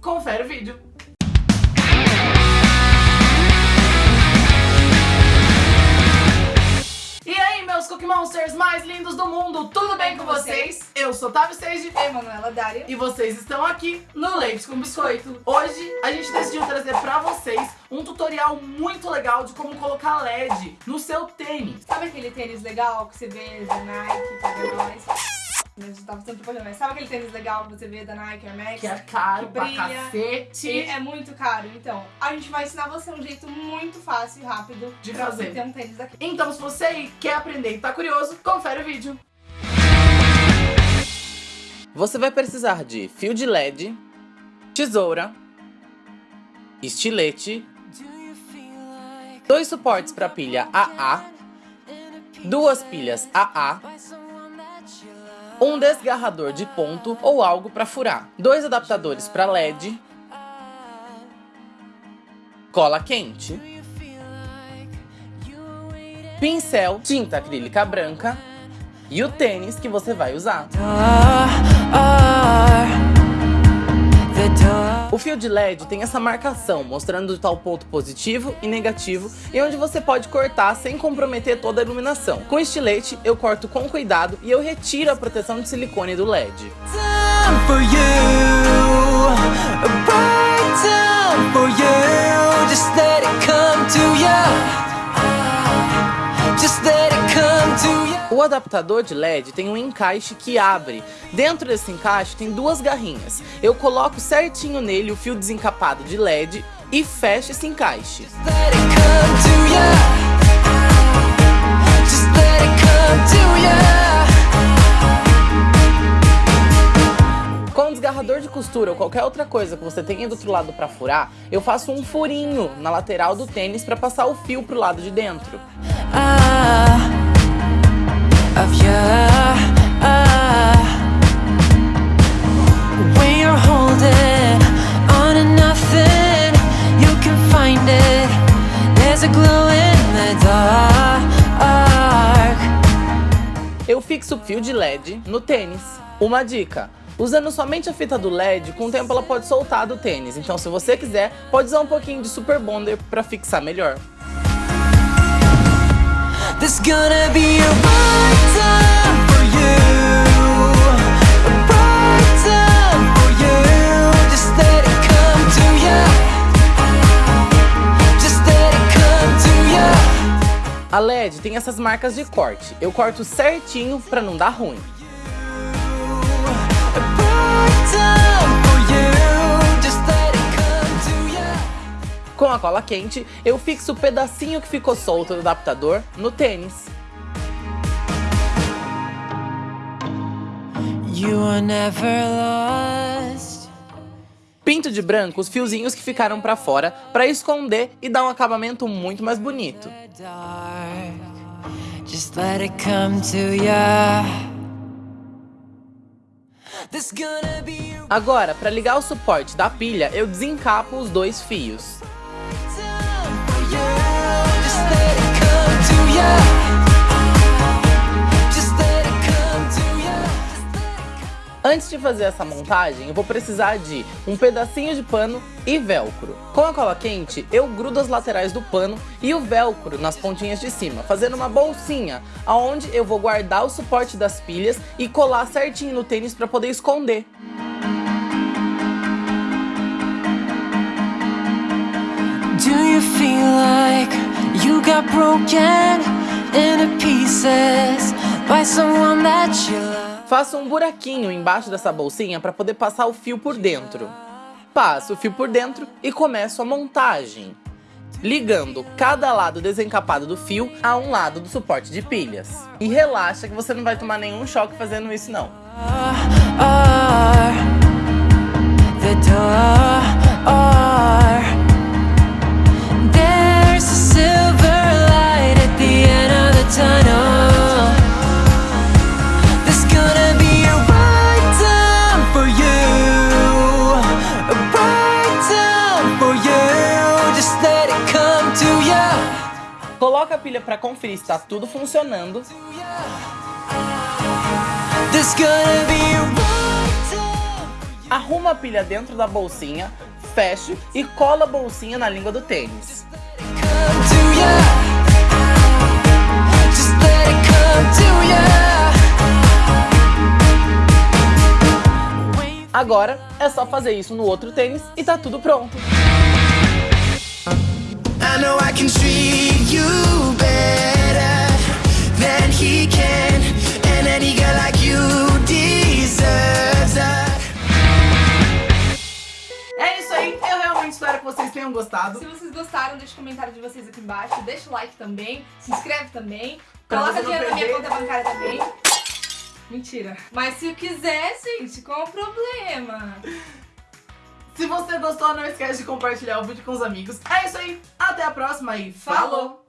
Confere o vídeo. E aí, meus Cookie Monsters mais lindos do mundo, tudo bem com vocês? Eu sou Tavi Sage Eu, Manuela Dário. e vocês estão aqui no Leite com Biscoito. Hoje a gente decidiu trazer pra vocês um tutorial muito legal de como colocar LED no seu tênis. Sabe aquele tênis legal que você vê da Nike, paga nós? A gente tava sendo propaganda, mas sabe aquele tênis legal que você vê da Nike, Air Max? Que é caro Que pra brilha. cacete. E é muito caro. Então, a gente vai ensinar você um jeito muito fácil e rápido De pra fazer. você ter um tênis daqui. Então, se você quer aprender e tá curioso, confere o vídeo. Você vai precisar de fio de LED, tesoura, estilete, dois suportes para pilha AA, duas pilhas AA, um desgarrador de ponto ou algo para furar, dois adaptadores para LED, cola quente, pincel, tinta acrílica branca. E o tênis que você vai usar. O fio de LED tem essa marcação mostrando tal ponto positivo e negativo e onde você pode cortar sem comprometer toda a iluminação. Com estilete eu corto com cuidado e eu retiro a proteção de silicone do LED. O adaptador de LED tem um encaixe que abre. Dentro desse encaixe tem duas garrinhas. Eu coloco certinho nele o fio desencapado de LED e fecho esse encaixe. Desgarrador de costura ou qualquer outra coisa que você tenha do outro lado para furar, eu faço um furinho na lateral do tênis para passar o fio pro lado de dentro. Ah, of. Ah. When you're holding on to nothing, you can find it. There's a glow in the dark. Eu fixo o fio de LED no tênis. Uma dica. Usando somente a fita do LED, com o tempo ela pode soltar do tênis. Então se você quiser, pode usar um pouquinho de Super Bonder para fixar melhor. There's gonna be A LED tem essas marcas de corte. Eu corto certinho para não dar ruim. Com a cola quente, eu fixo o pedacinho que ficou solto do adaptador no tênis. You are never lost. Pinto de branco os fiozinhos que ficaram pra fora para esconder e dar um acabamento muito mais bonito. Agora, para ligar o suporte da pilha, eu desencapo os dois fios. Antes de fazer essa montagem, eu vou precisar de um pedacinho de pano e velcro. Com a cola quente, eu grudo as laterais do pano e o velcro nas pontinhas de cima, fazendo uma bolsinha, aonde eu vou guardar o suporte das pilhas e colar certinho no tênis para poder esconder. Do you feel like you got broken into pieces by someone that you love? Faço um buraquinho embaixo dessa bolsinha para poder passar o fio por dentro. Passo o fio por dentro e começo a montagem. Ligando cada lado desencapado do fio a um lado do suporte de pilhas. E relaxa que você não vai tomar nenhum choque fazendo isso não. The Coloca a pilha para conferir se está tudo funcionando. Arruma a pilha dentro da bolsinha, fecho e colo a bolsinha na língua do tênis. Agora é só fazer isso no outro tênis e tá tudo pronto. I know I can treat you tenham gostado. Se vocês gostaram, deixa o comentário de vocês aqui embaixo, deixa o like também, se inscreve também, coloca dinheiro na minha conta bancária também. Mentira. Mas se quiser, gente, qual o problema? Se você gostou, não esquece de compartilhar o vídeo com os amigos. É isso aí, até a próxima e falou!